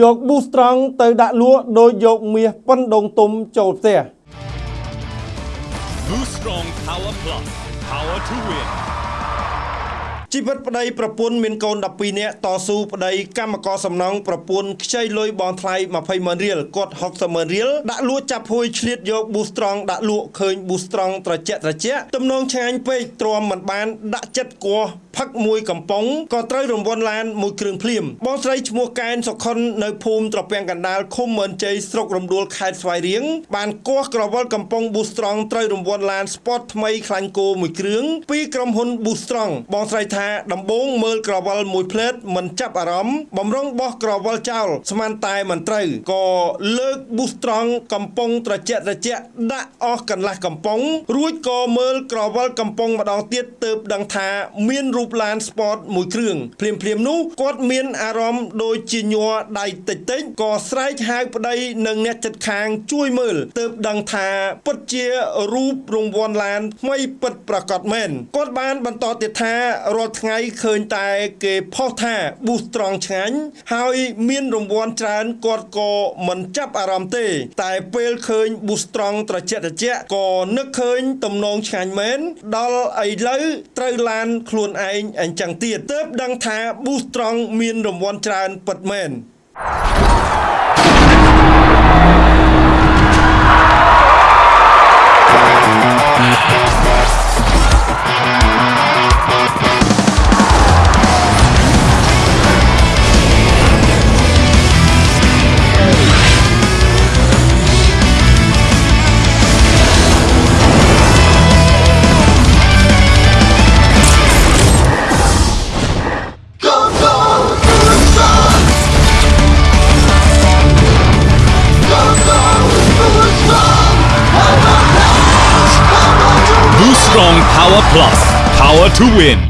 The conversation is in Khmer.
យក boost ត្រង់ទៅដាក់លក់ដោយយកមាសប៉ុនដងទុំចូលផ្ទះ Boost Strong Power Plus. Power to win. ជីវិតប្តីប្រពន្ធមានកូន12នាក់តស៊ូប្តីកម្មករសំណងប្រពន្ធខ្ចីលុយបនថ្លៃ20ម៉ឺនរៀលគាត់60ម៉ឺនរៀលដាក់លក់ចាប់ហួយឆ្លៀតយក boost ត្រង់ដាក់លក់ឃើញ boost ត្រង់ត្រជាក់ត្រជាក់ទំនងឆ្ងាញ់ពេកទ្រាំមិនបានដាក់ចិត្តគោះ ផឹកមួយកំប៉ុងក៏ត្រូវរង្វាន់ឡានមួយគ្រឿងភ្លាមបងស្រីឈ្មោះកែនសុខុននៅភូមិត្រពាំងកណ្ដាលឃុំមើនជ័យស្រុករំដួលខេត្តស្វាយរៀងបានគោះក្រវិលកំប៉ុង boost ត្រង់ត្រូវរង្វាន់ឡាន sport ថ្មីខ្លាញ់គោមួយគ្រឿងពីក្រុមហ៊ុន boost ត្រង់បងស្រីថាដំបូងមើលក្រវិលមួយផ្លេតមិនចាប់អារម្មណ៍បំរុងបោះក្រវិលចោលស្មានតែមិនត្រូវក៏លើក boost ត្រង់កំប៉ុងត្រជាក់ត្រជាក់ដាក់អស់កន្លះកំប៉ុងរួចក៏មើលក្រវិលកំប៉ុងម្ដងទៀតទើបដឹងថាមានរូបឡាន sport មួយគ្រឿងភ្លាមភ្លាមនោះគាត់មានអារម្មណ៍ដូចជាញ័រដៃតិចតិចក៏ស្រែកហៅប្តីនិងអ្នកចិត្តខាងជួយមើលទើបដឹងថាពិតជារូបរង្វាន់ឡានថ្មីពិតប្រាកដមែនគាត់បានបន្តទៀតថារាល់ថ្ងៃឃើញតែគេផុសថា boost ត្រង់ឆ្ងាញ់ហើយមានរង្វាន់ច្រើនគាត់ក៏មិនចាប់អារម្មណ៍ទេ តែពេលឃើញ boost ត្រង់ត្រជាក់ត្រជាក់ក៏នឹកឃើញទំនងឆ្ងាញ់មែនដល់ឥឡូវត្រូវឡានខ្លួនឯងអញ្ចឹងទៀតទើបដឹងថា boost ត្រង់មានរង្វាន់ច្រើនពិតមែន Strong Power Plus. Power to win.